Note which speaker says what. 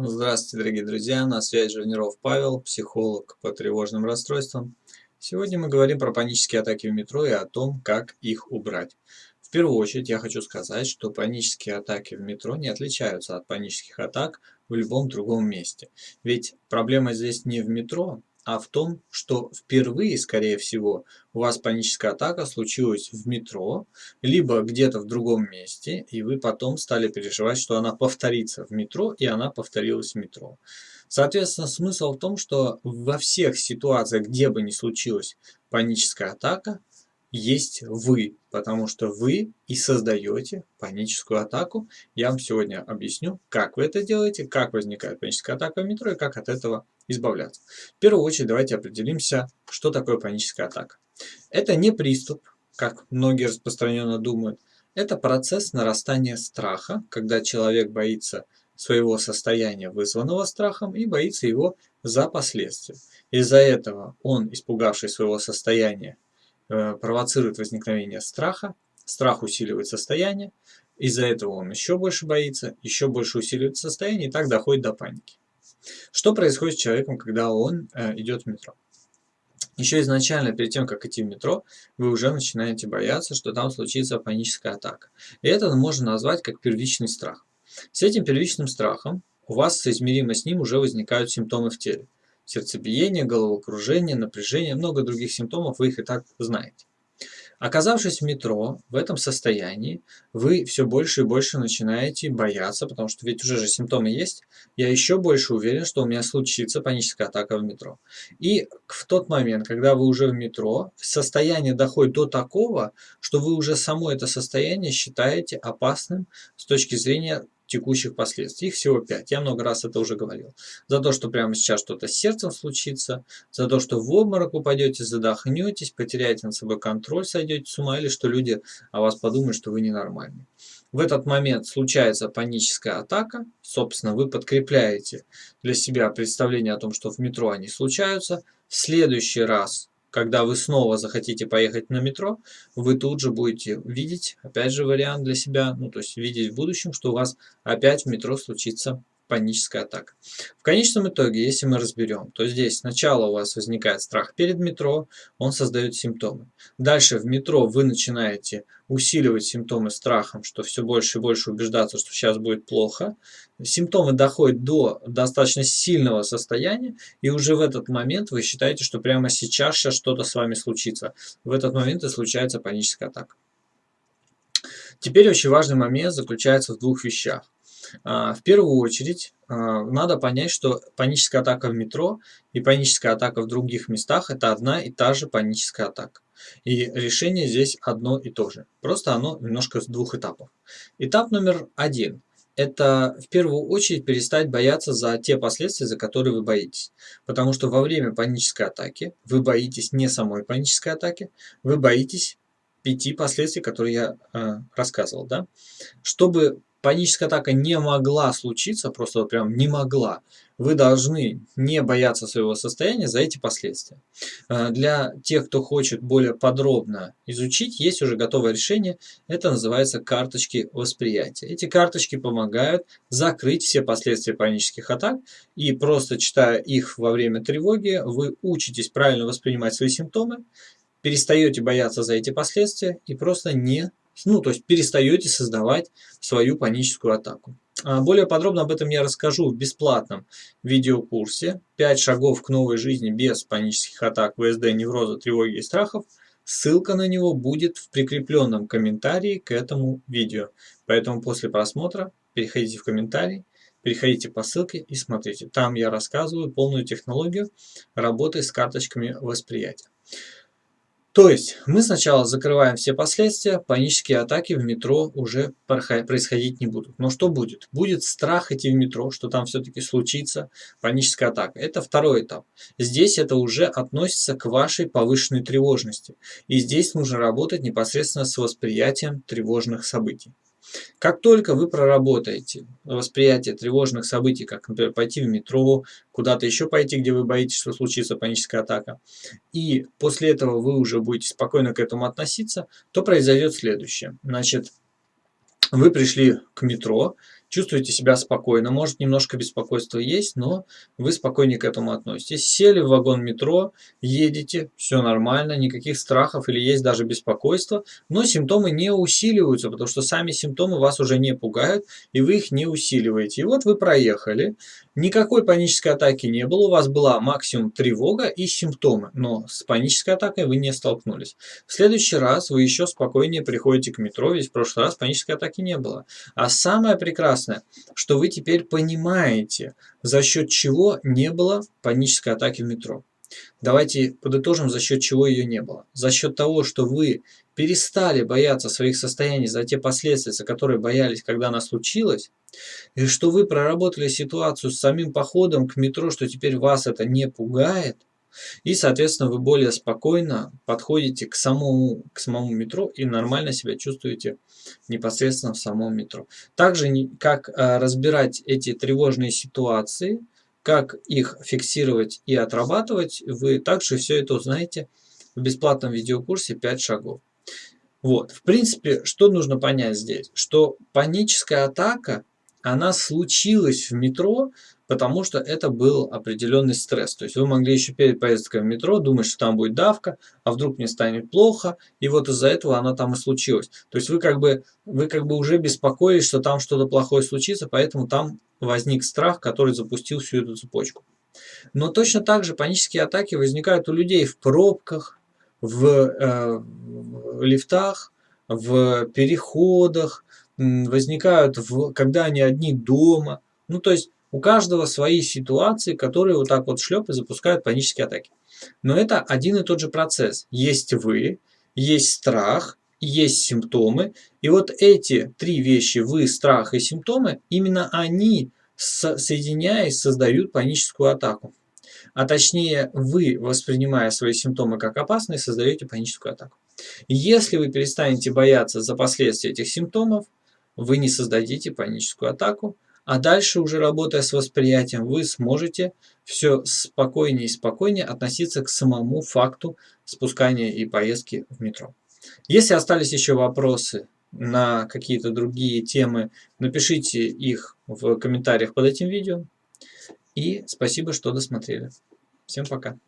Speaker 1: Здравствуйте, дорогие друзья! На связи Жирниров Павел, психолог по тревожным расстройствам. Сегодня мы говорим про панические атаки в метро и о том, как их убрать. В первую очередь я хочу сказать, что панические атаки в метро не отличаются от панических атак в любом другом месте. Ведь проблема здесь не в метро, а в том, что впервые, скорее всего, у вас паническая атака случилась в метро, либо где-то в другом месте, и вы потом стали переживать, что она повторится в метро, и она повторилась в метро. Соответственно, смысл в том, что во всех ситуациях, где бы ни случилась паническая атака, есть вы, потому что вы и создаете паническую атаку. Я вам сегодня объясню, как вы это делаете, как возникает паническая атака в метро и как от этого избавляться. В первую очередь давайте определимся, что такое паническая атака. Это не приступ, как многие распространенно думают. Это процесс нарастания страха, когда человек боится своего состояния, вызванного страхом, и боится его за последствия. Из-за этого он, испугавшись своего состояния, провоцирует возникновение страха, страх усиливает состояние, из-за этого он еще больше боится, еще больше усиливает состояние и так доходит до паники. Что происходит с человеком, когда он э, идет в метро? Еще изначально, перед тем, как идти в метро, вы уже начинаете бояться, что там случится паническая атака. И это можно назвать как первичный страх. С этим первичным страхом у вас соизмеримо с ним уже возникают симптомы в теле сердцебиение, головокружение, напряжение, много других симптомов, вы их и так знаете. Оказавшись в метро, в этом состоянии, вы все больше и больше начинаете бояться, потому что ведь уже же симптомы есть, я еще больше уверен, что у меня случится паническая атака в метро. И в тот момент, когда вы уже в метро, состояние доходит до такого, что вы уже само это состояние считаете опасным с точки зрения текущих последствий. Их всего 5. Я много раз это уже говорил. За то, что прямо сейчас что-то с сердцем случится, за то, что в обморок упадете, задохнетесь, потеряете над собой контроль, сойдете с ума, или что люди о вас подумают, что вы ненормальный. В этот момент случается паническая атака. Собственно, вы подкрепляете для себя представление о том, что в метро они случаются. В следующий раз когда вы снова захотите поехать на метро, вы тут же будете видеть, опять же, вариант для себя, ну, то есть видеть в будущем, что у вас опять в метро случится паническая атака. В конечном итоге, если мы разберем, то здесь сначала у вас возникает страх перед метро, он создает симптомы. Дальше в метро вы начинаете усиливать симптомы страхом, что все больше и больше убеждаться, что сейчас будет плохо. Симптомы доходят до достаточно сильного состояния, и уже в этот момент вы считаете, что прямо сейчас, сейчас что-то с вами случится. В этот момент и случается паническая атака. Теперь очень важный момент заключается в двух вещах. А, в первую очередь а, надо понять, что паническая атака в метро и паническая атака в других местах – это одна и та же паническая атака. И решение здесь одно и то же. Просто оно немножко с двух этапов. Этап номер один – это в первую очередь перестать бояться за те последствия, за которые вы боитесь. Потому что во время панической атаки вы боитесь не самой панической атаки, вы боитесь пяти последствий, которые я э, рассказывал. Да? Чтобы паническая атака не могла случиться, просто вот прям не могла, вы должны не бояться своего состояния за эти последствия. Э, для тех, кто хочет более подробно изучить, есть уже готовое решение. Это называется карточки восприятия. Эти карточки помогают закрыть все последствия панических атак. И просто читая их во время тревоги, вы учитесь правильно воспринимать свои симптомы, перестаете бояться за эти последствия и просто не ну, то есть перестаете создавать свою паническую атаку. А более подробно об этом я расскажу в бесплатном видеокурсе «5 шагов к новой жизни без панических атак, ВСД, невроза, тревоги и страхов». Ссылка на него будет в прикрепленном комментарии к этому видео. Поэтому после просмотра переходите в комментарий, переходите по ссылке и смотрите. Там я рассказываю полную технологию работы с карточками восприятия. То есть мы сначала закрываем все последствия, панические атаки в метро уже происходить не будут. Но что будет? Будет страх идти в метро, что там все-таки случится паническая атака. Это второй этап. Здесь это уже относится к вашей повышенной тревожности. И здесь нужно работать непосредственно с восприятием тревожных событий. Как только вы проработаете восприятие тревожных событий, как, например, пойти в метро, куда-то еще пойти, где вы боитесь, что случится паническая атака, и после этого вы уже будете спокойно к этому относиться, то произойдет следующее. Значит, вы пришли к метро, чувствуете себя спокойно. Может, немножко беспокойства есть, но вы спокойнее к этому относитесь. Сели в вагон метро, едете, все нормально, никаких страхов или есть даже беспокойство, но симптомы не усиливаются, потому что сами симптомы вас уже не пугают, и вы их не усиливаете. И вот вы проехали, никакой панической атаки не было, у вас была максимум тревога и симптомы, но с панической атакой вы не столкнулись. В следующий раз вы еще спокойнее приходите к метро, ведь в прошлый раз панической атаки не было. А самое прекрасное, что вы теперь понимаете, за счет чего не было панической атаки в метро. Давайте подытожим, за счет чего ее не было. За счет того, что вы перестали бояться своих состояний за те последствия, за которые боялись, когда она случилась, и что вы проработали ситуацию с самим походом к метро, что теперь вас это не пугает, и, соответственно, вы более спокойно подходите к самому, к самому метро и нормально себя чувствуете непосредственно в самом метро. Также, как а, разбирать эти тревожные ситуации, как их фиксировать и отрабатывать, вы также все это узнаете в бесплатном видеокурсе 5 шагов. Вот, в принципе, что нужно понять здесь? Что паническая атака, она случилась в метро потому что это был определенный стресс. То есть вы могли еще перед поездкой в метро думать, что там будет давка, а вдруг мне станет плохо, и вот из-за этого оно там и случилось. То есть вы как бы, вы как бы уже беспокоились, что там что-то плохое случится, поэтому там возник страх, который запустил всю эту цепочку. Но точно так же панические атаки возникают у людей в пробках, в, э, в лифтах, в переходах, возникают, в, когда они одни дома. Ну, то есть у каждого свои ситуации, которые вот так вот шлеп и запускают панические атаки. Но это один и тот же процесс. Есть вы, есть страх, есть симптомы. И вот эти три вещи, вы, страх и симптомы, именно они, соединяясь, создают паническую атаку. А точнее, вы, воспринимая свои симптомы как опасные, создаете паническую атаку. Если вы перестанете бояться за последствия этих симптомов, вы не создадите паническую атаку, а дальше уже работая с восприятием, вы сможете все спокойнее и спокойнее относиться к самому факту спускания и поездки в метро. Если остались еще вопросы на какие-то другие темы, напишите их в комментариях под этим видео. И спасибо, что досмотрели. Всем пока.